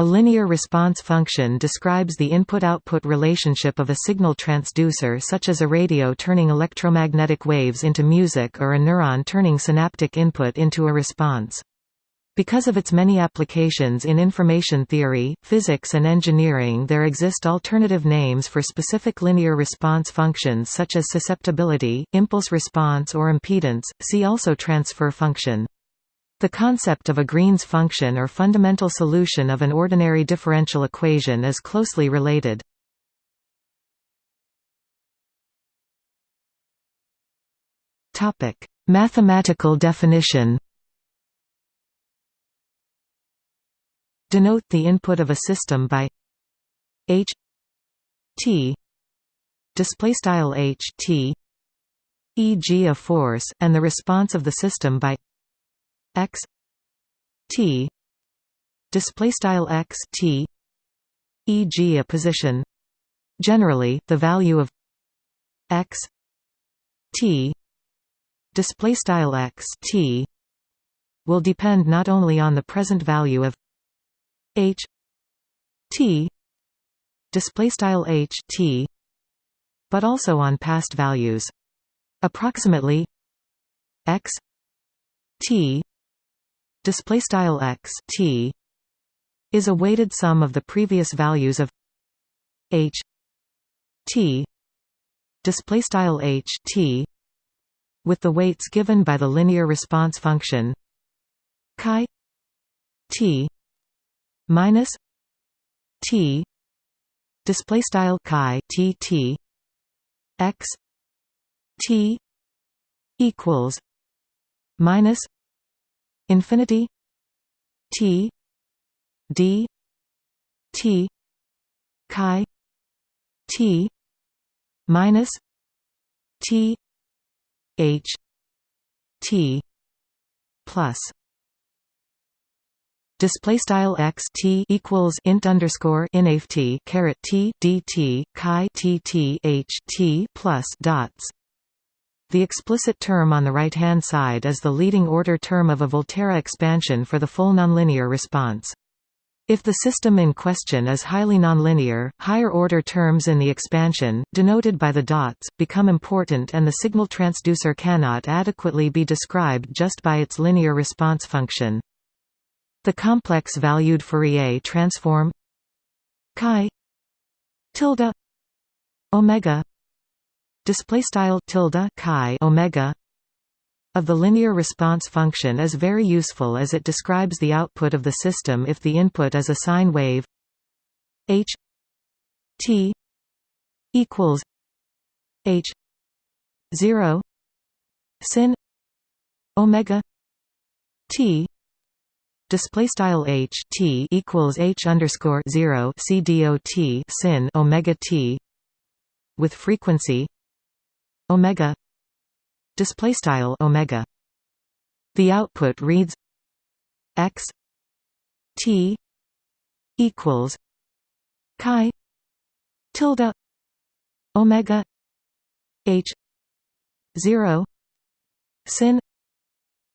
A linear response function describes the input-output relationship of a signal transducer such as a radio turning electromagnetic waves into music or a neuron turning synaptic input into a response. Because of its many applications in information theory, physics and engineering there exist alternative names for specific linear response functions such as susceptibility, impulse response or impedance, see also transfer function. The concept of a Green's function or fundamental solution of an ordinary differential equation is closely related. Mathematical definition Denote the input of a system by h t display style h t e.g. a force and the response of the system by x t display style x t e.g. a position generally the value of x t display style x t will depend not only on the present value of h t display style h t but also on past values approximately x t display style x t is a weighted sum of the previous values of h t display style h t with the weights given by the linear response function chi t minus t display style chi t t x t equals minus infinity T D T chi T minus T H T plus. Display style x t equals int underscore inft caret t chi t t h t plus dots the explicit term on the right-hand side is the leading order term of a Volterra expansion for the full nonlinear response. If the system in question is highly nonlinear, higher-order terms in the expansion, denoted by the dots, become important and the signal transducer cannot adequately be described just by its linear response function. The complex-valued Fourier transform chi tilde omega display style tilde chi omega of the linear response function is very useful as it describes the output of the system if the input is a sine wave h t equals h 0 sin omega t display style h t equals h underscore 0 c dot sin omega t with frequency omega. Display style omega. The output reads x t equals chi tilde omega h 0 sin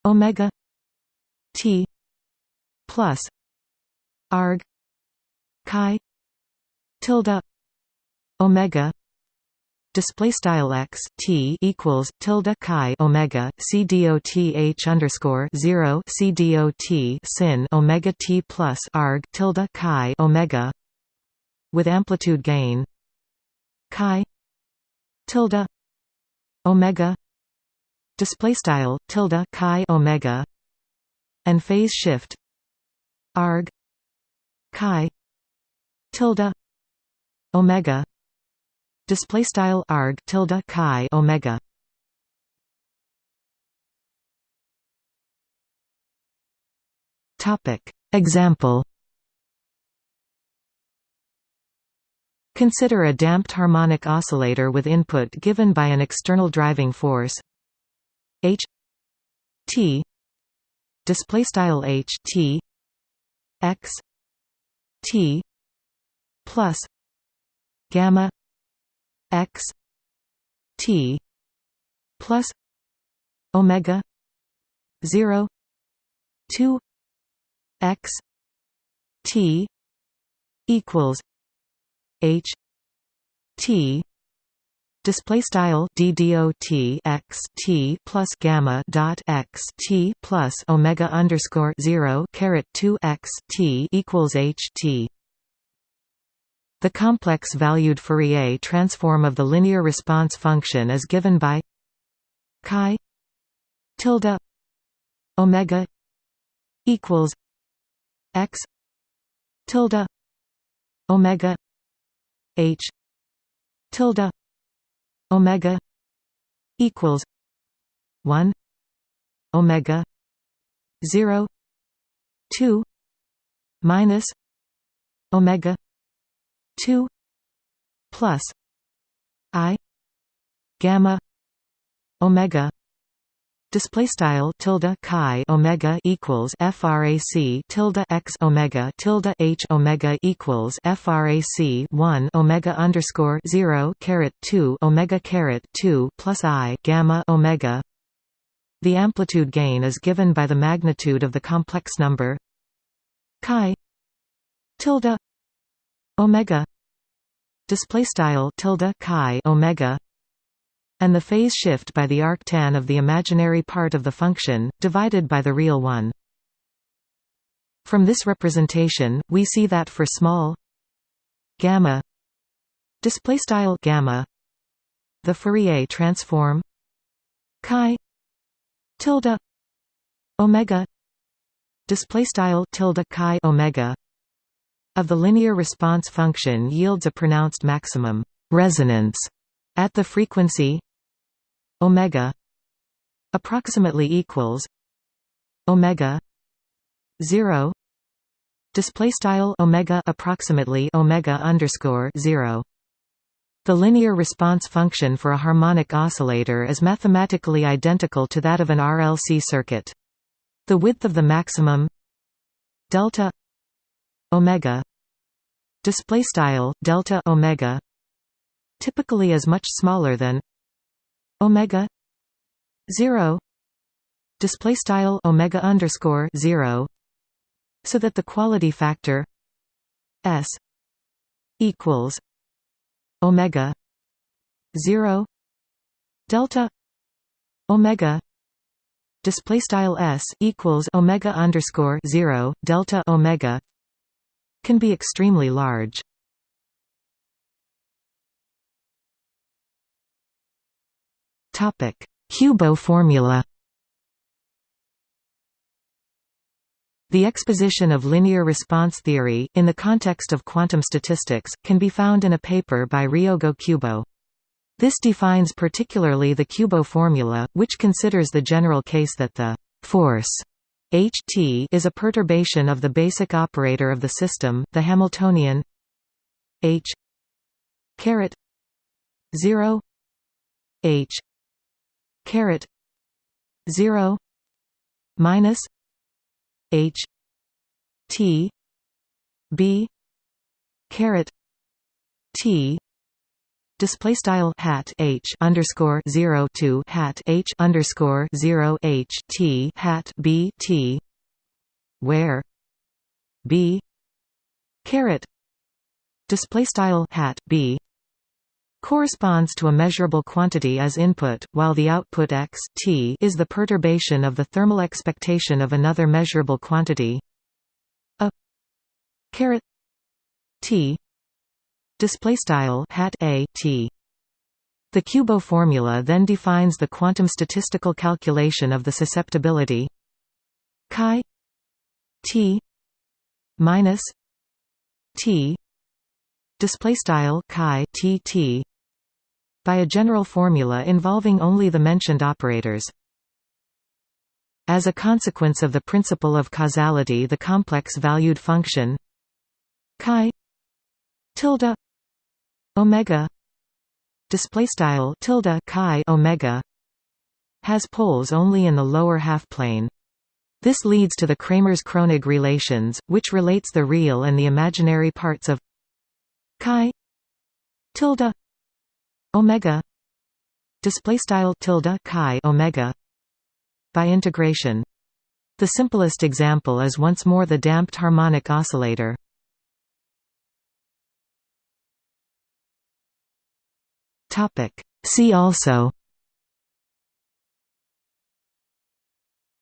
omega t plus arg chi tilde omega display style x t equals tilde chi omega c dot h underscore zero c dot sin omega t plus arg tilde chi omega with amplitude gain chi tilde omega display style tilde chi omega and phase shift arg chi tilde omega display style arg tilde chi omega. Topic. Example. Consider a damped harmonic oscillator with input given by an external driving force. H. T. Display style h t. X. T. Plus. Gamma x t plus omega 0 2 x t equals H T display style ddot x t plus gamma dot x t plus omega underscore zero caret two x t equals h t. The complex valued Fourier transform of the linear response function is given by chi tilde omega equals x tilde omega h tilde omega equals 1 omega 0 2 minus omega 2 plus i gamma omega display style tilde chi omega equals frac tilde x omega tilde h omega equals frac 1 omega underscore 0 caret 2 omega caret 2 plus i gamma omega. The amplitude gain is given by the magnitude of the complex number chi tilde omega display style tilde chi omega and the phase shift by the arctan of the imaginary part of the function, divided by the real one. From this representation, we see that for small gamma display style gamma the Fourier transform chi tilde omega display style tilde chi omega of the linear response function yields a pronounced maximum resonance at the frequency omega approximately equals omega 0 display style omega approximately omega underscore 0 the linear response function for a harmonic oscillator is mathematically identical to that of an RLC circuit. The width of the maximum delta omega. Display style delta omega. Typically is much smaller than omega 0 display style omega underscore 0 so that the quality factor s equals omega 0 delta omega. Display style s equals omega underscore 0 delta omega can be extremely large Topic: Kubo formula. The exposition of linear response theory, in the context of quantum statistics, can be found in a paper by Ryogo Kubo. This defines particularly the Kubo formula, which considers the general case that the force Ht is a perturbation of the basic operator of the system, the Hamiltonian. H caret 0 H caret 0 minus h t b caret t display style hat h underscore 0 2 hat h underscore 0 h t hat b t. Where? B. Caret. Display style hat b. Corresponds to a measurable quantity as input, while the output x t is the perturbation of the thermal expectation of another measurable quantity. A. Caret. T display style hat a t the Kubo formula then defines the quantum statistical calculation of the susceptibility chi t minus t display style chi t t by a general formula involving only the mentioned operators. As a consequence of the principle of causality the complex-valued function chi tilde omega. Display style tilde chi omega has poles only in the lower half plane. This leads to the Kramers-Kronig relations, which relates the real and the imaginary parts of chi tilde omega display style tilde chi omega by integration. The simplest example is once more the damped harmonic oscillator See also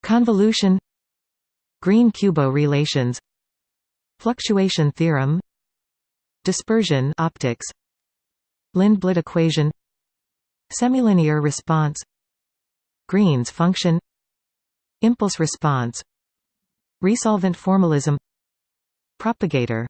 Convolution Green-Kubo relations Fluctuation theorem Dispersion optics Lindblad equation Semilinear response Green's function Impulse response Resolvent formalism Propagator